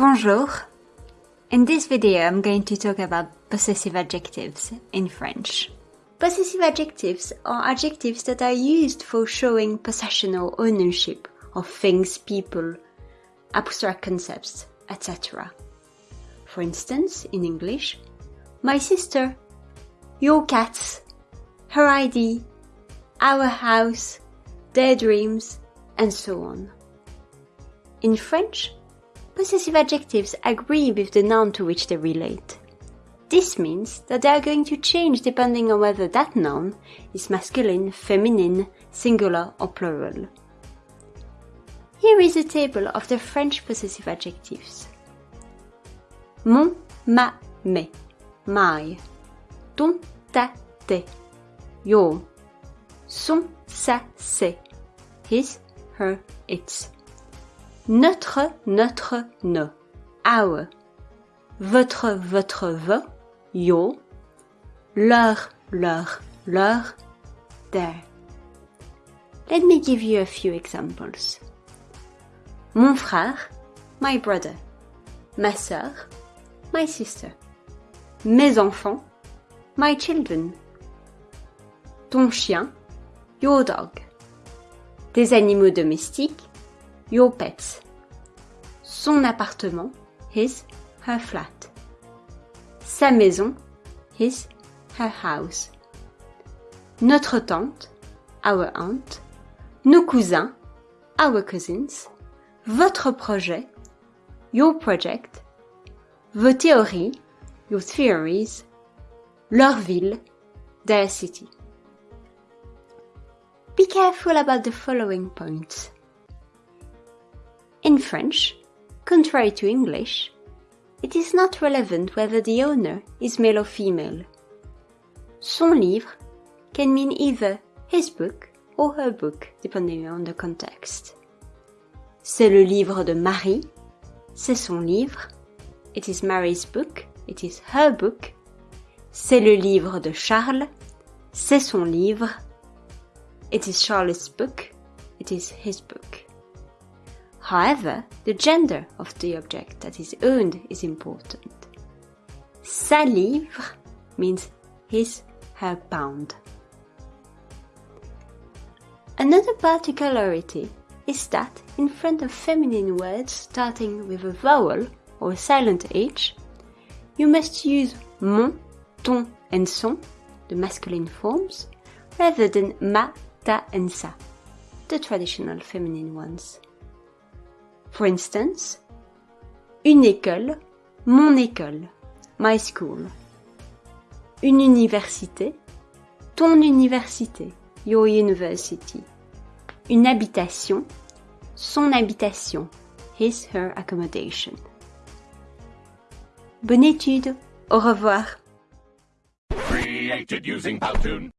Bonjour. In this video I'm going to talk about possessive adjectives in French. Possessive adjectives are adjectives that are used for showing possession or ownership of things, people, abstract concepts, etc. For instance, in English, my sister, your cats, her ID, our house, their dreams, and so on. In French, possessive adjectives agree with the noun to which they relate. This means that they are going to change depending on whether that noun is masculine, feminine, singular or plural. Here is a table of the French possessive adjectives. Mon, ma, mes, my, ton, ta, tes, your, son, sa, ses, his, her, its. Notre, notre, no, our. Votre, votre, ve, your. Leur, leur, leur, their. Let me give you a few examples. Mon frère, my brother. Ma sœur, my sister. Mes enfants, my children. Ton chien, your dog. Tes animaux domestiques, your pets. Son appartement, his, her flat. Sa maison, his, her house. Notre tante, our aunt. Nos cousins, our cousins. Votre projet, your project. Vos théories, your theories. Leur ville, their city. Be careful about the following points. In French, contrary to English, it is not relevant whether the owner is male or female. Son livre can mean either his book or her book, depending on the context. C'est le livre de Marie, c'est son livre. It is Mary's book, it is her book. C'est le livre de Charles, c'est son livre. It is Charles' book, it is his book. However, the gender of the object that is owned is important. Sa livre means his, her pound. Another particularity is that in front of feminine words starting with a vowel or a silent H, you must use mon, ton and son, the masculine forms, rather than ma, ta and sa, the traditional feminine ones. For instance, une école, mon école, my school. Une université, ton université, your university. Une habitation, son habitation, his, her accommodation. Bonne étude, au revoir. Created using Powtoon.